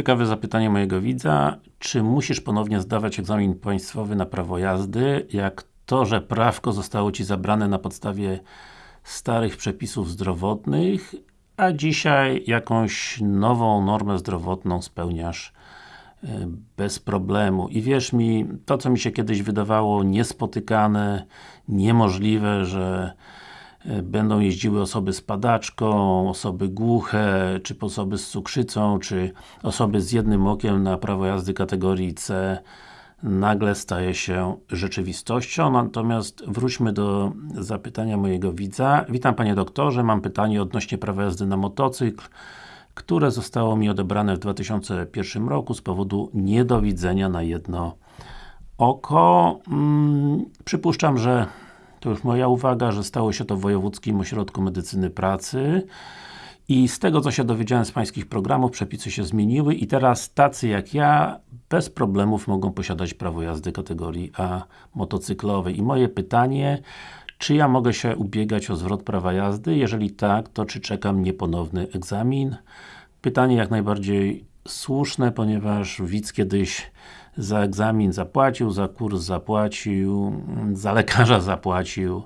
Ciekawe zapytanie mojego widza. Czy musisz ponownie zdawać egzamin państwowy na prawo jazdy, jak to, że prawko zostało Ci zabrane na podstawie starych przepisów zdrowotnych, a dzisiaj jakąś nową normę zdrowotną spełniasz e, bez problemu. I wierz mi, to co mi się kiedyś wydawało niespotykane, niemożliwe, że będą jeździły osoby z padaczką, osoby głuche, czy osoby z cukrzycą, czy osoby z jednym okiem na prawo jazdy kategorii C nagle staje się rzeczywistością. Natomiast wróćmy do zapytania mojego widza. Witam Panie Doktorze, mam pytanie odnośnie prawa jazdy na motocykl, które zostało mi odebrane w 2001 roku z powodu niedowidzenia na jedno oko. Hmm, przypuszczam, że to już moja uwaga, że stało się to w Wojewódzkim Ośrodku Medycyny Pracy i z tego co się dowiedziałem z Pańskich programów, przepisy się zmieniły i teraz tacy jak ja bez problemów mogą posiadać prawo jazdy kategorii A motocyklowej. I moje pytanie, czy ja mogę się ubiegać o zwrot prawa jazdy? Jeżeli tak, to czy czekam nieponowny egzamin? Pytanie jak najbardziej słuszne, ponieważ widz kiedyś za egzamin zapłacił, za kurs zapłacił, za lekarza zapłacił,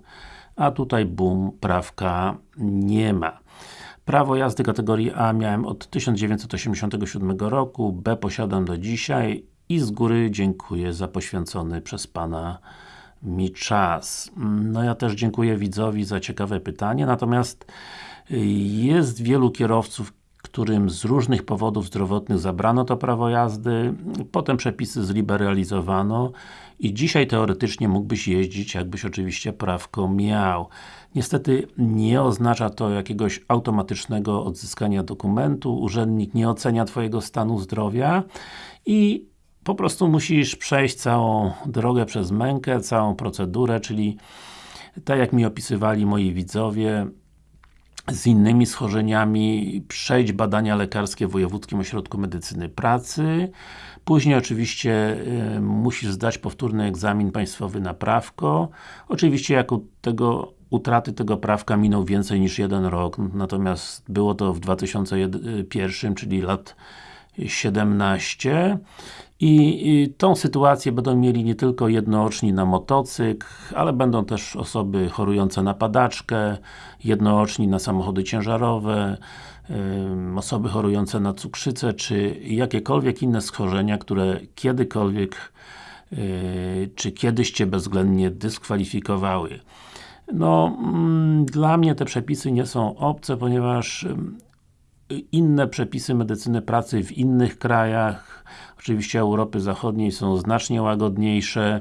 a tutaj bum, prawka nie ma. Prawo jazdy kategorii A miałem od 1987 roku, B posiadam do dzisiaj i z góry dziękuję za poświęcony przez Pana mi czas. No ja też dziękuję widzowi za ciekawe pytanie, natomiast jest wielu kierowców, którym z różnych powodów zdrowotnych zabrano to prawo jazdy, potem przepisy zliberalizowano i dzisiaj teoretycznie mógłbyś jeździć, jakbyś oczywiście prawko miał. Niestety nie oznacza to jakiegoś automatycznego odzyskania dokumentu, urzędnik nie ocenia Twojego stanu zdrowia i po prostu musisz przejść całą drogę przez mękę, całą procedurę, czyli tak jak mi opisywali moi widzowie, z innymi schorzeniami, przejść badania lekarskie w Wojewódzkim Ośrodku Medycyny Pracy, później oczywiście y, musisz zdać powtórny egzamin państwowy na prawko, oczywiście jako tego utraty tego prawka minął więcej niż jeden rok, natomiast było to w 2001, czyli lat 17 i, tą sytuację będą mieli nie tylko jednooczni na motocykl, ale będą też osoby chorujące na padaczkę, jednooczni na samochody ciężarowe, osoby chorujące na cukrzycę, czy jakiekolwiek inne schorzenia, które kiedykolwiek yy, czy kiedyś Cię bezwzględnie dyskwalifikowały. No, mm, dla mnie te przepisy nie są obce, ponieważ inne przepisy medycyny pracy w innych krajach, oczywiście Europy Zachodniej są znacznie łagodniejsze,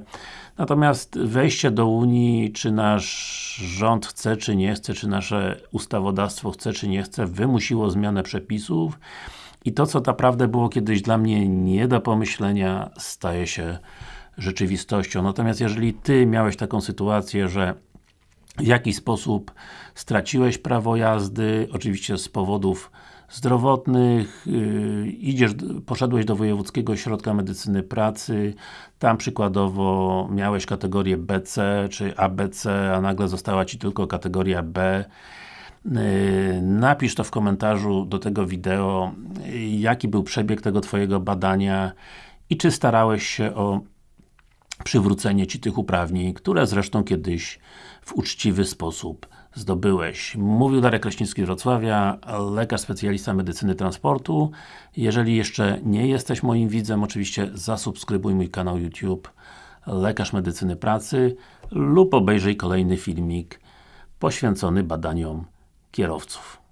natomiast wejście do Unii, czy nasz rząd chce, czy nie chce, czy nasze ustawodawstwo chce, czy nie chce, wymusiło zmianę przepisów. I to, co naprawdę było kiedyś dla mnie nie do pomyślenia, staje się rzeczywistością. Natomiast jeżeli Ty miałeś taką sytuację, że w jakiś sposób straciłeś prawo jazdy, oczywiście z powodów zdrowotnych, yy, idziesz, poszedłeś do Wojewódzkiego Ośrodka Medycyny Pracy, tam przykładowo miałeś kategorię BC czy ABC, a nagle została Ci tylko kategoria B. Yy, napisz to w komentarzu do tego wideo, jaki był przebieg tego Twojego badania i czy starałeś się o przywrócenie Ci tych uprawnień, które zresztą kiedyś w uczciwy sposób zdobyłeś. Mówił Darek Kraśnicki z Wrocławia, lekarz specjalista medycyny transportu. Jeżeli jeszcze nie jesteś moim widzem, oczywiście zasubskrybuj mój kanał YouTube Lekarz Medycyny Pracy lub obejrzyj kolejny filmik poświęcony badaniom kierowców.